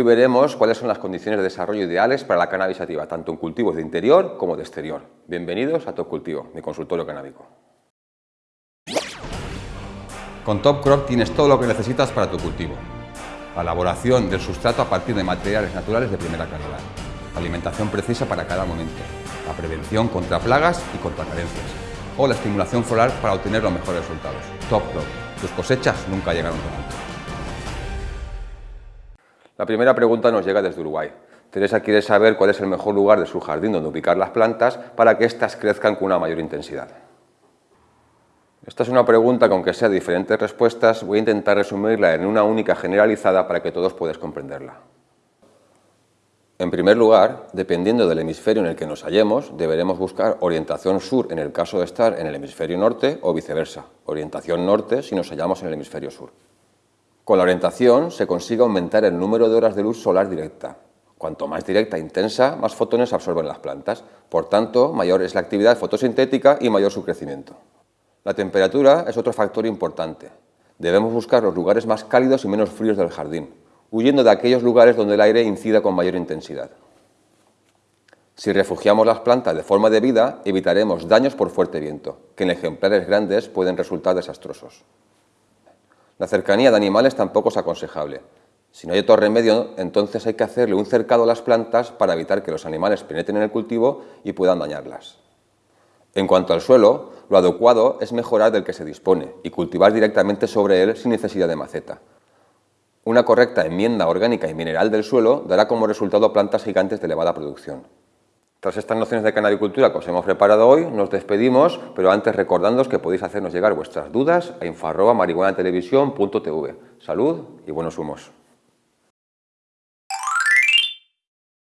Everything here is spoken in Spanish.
Hoy veremos cuáles son las condiciones de desarrollo ideales para la cannabis sativa, tanto en cultivos de interior como de exterior. Bienvenidos a Top Cultivo, mi consultorio canábico. Con Top Crop tienes todo lo que necesitas para tu cultivo. La elaboración del sustrato a partir de materiales naturales de primera calidad. alimentación precisa para cada momento. La prevención contra plagas y contra carencias. O la estimulación floral para obtener los mejores resultados. Top Crop. Tus cosechas nunca llegaron tan. La primera pregunta nos llega desde Uruguay. Teresa quiere saber cuál es el mejor lugar de su jardín donde ubicar las plantas para que éstas crezcan con una mayor intensidad. Esta es una pregunta que aunque sea de diferentes respuestas, voy a intentar resumirla en una única generalizada para que todos puedan comprenderla. En primer lugar, dependiendo del hemisferio en el que nos hallemos, deberemos buscar orientación sur en el caso de estar en el hemisferio norte o viceversa, orientación norte si nos hallamos en el hemisferio sur. Con la orientación se consigue aumentar el número de horas de luz solar directa. Cuanto más directa e intensa, más fotones absorben las plantas. Por tanto, mayor es la actividad fotosintética y mayor su crecimiento. La temperatura es otro factor importante. Debemos buscar los lugares más cálidos y menos fríos del jardín, huyendo de aquellos lugares donde el aire incida con mayor intensidad. Si refugiamos las plantas de forma debida, evitaremos daños por fuerte viento, que en ejemplares grandes pueden resultar desastrosos. La cercanía de animales tampoco es aconsejable. Si no hay otro remedio, entonces hay que hacerle un cercado a las plantas para evitar que los animales penetren en el cultivo y puedan dañarlas. En cuanto al suelo, lo adecuado es mejorar del que se dispone y cultivar directamente sobre él sin necesidad de maceta. Una correcta enmienda orgánica y mineral del suelo dará como resultado plantas gigantes de elevada producción. Tras estas nociones de canabicultura que os hemos preparado hoy, nos despedimos, pero antes recordándoos que podéis hacernos llegar vuestras dudas a info.marihuanatelevisión.tv. Salud y buenos humos.